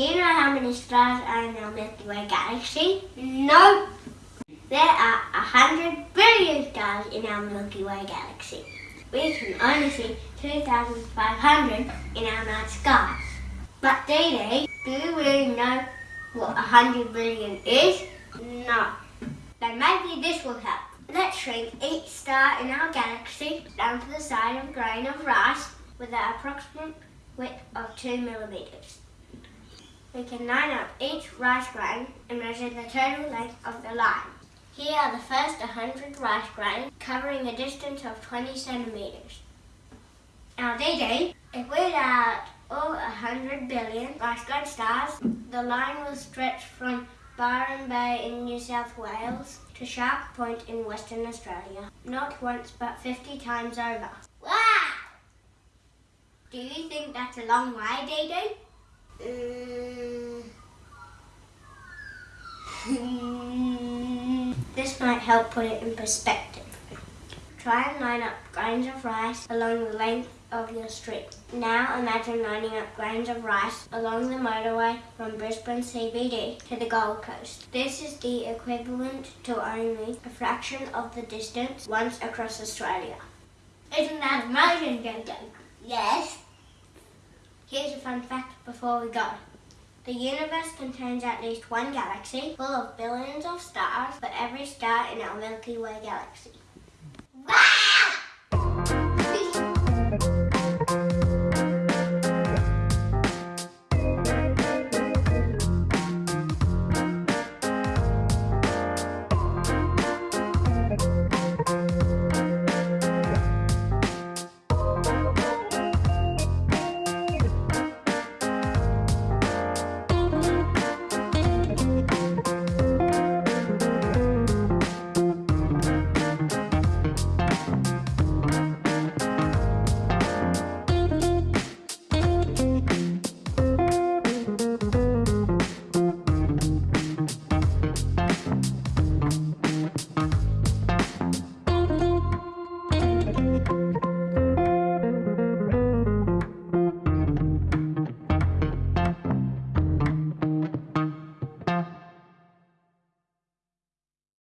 Do you know how many stars are in our Milky Way galaxy? No. There are a hundred billion stars in our Milky Way galaxy. We can only see 2,500 in our night sky. But Dee Dee, do you really know what a hundred billion is? No. Then maybe this will help. Let's shrink each star in our galaxy down to the size of a grain of rice with an approximate width of 2 millimeters. We can line up each rice grain and measure the total length of the line. Here are the first 100 rice grains covering a distance of 20 centimeters. Now Dee, if we let out all 100 billion rice grain stars, the line will stretch from Byron Bay in New South Wales to Shark Point in Western Australia. Not once but 50 times over. Wow! Do you think that's a long way, Dee Dee? Mm. this might help put it in perspective. Try and line up grains of rice along the length of your street. Now imagine lining up grains of rice along the motorway from Brisbane CBD to the Gold Coast. This is the equivalent to only a fraction of the distance once across Australia. Isn't that amazing, Jojo? Yes. Here's a fun fact before we go. The universe contains at least one galaxy full of billions of stars for every star in our Milky Way galaxy.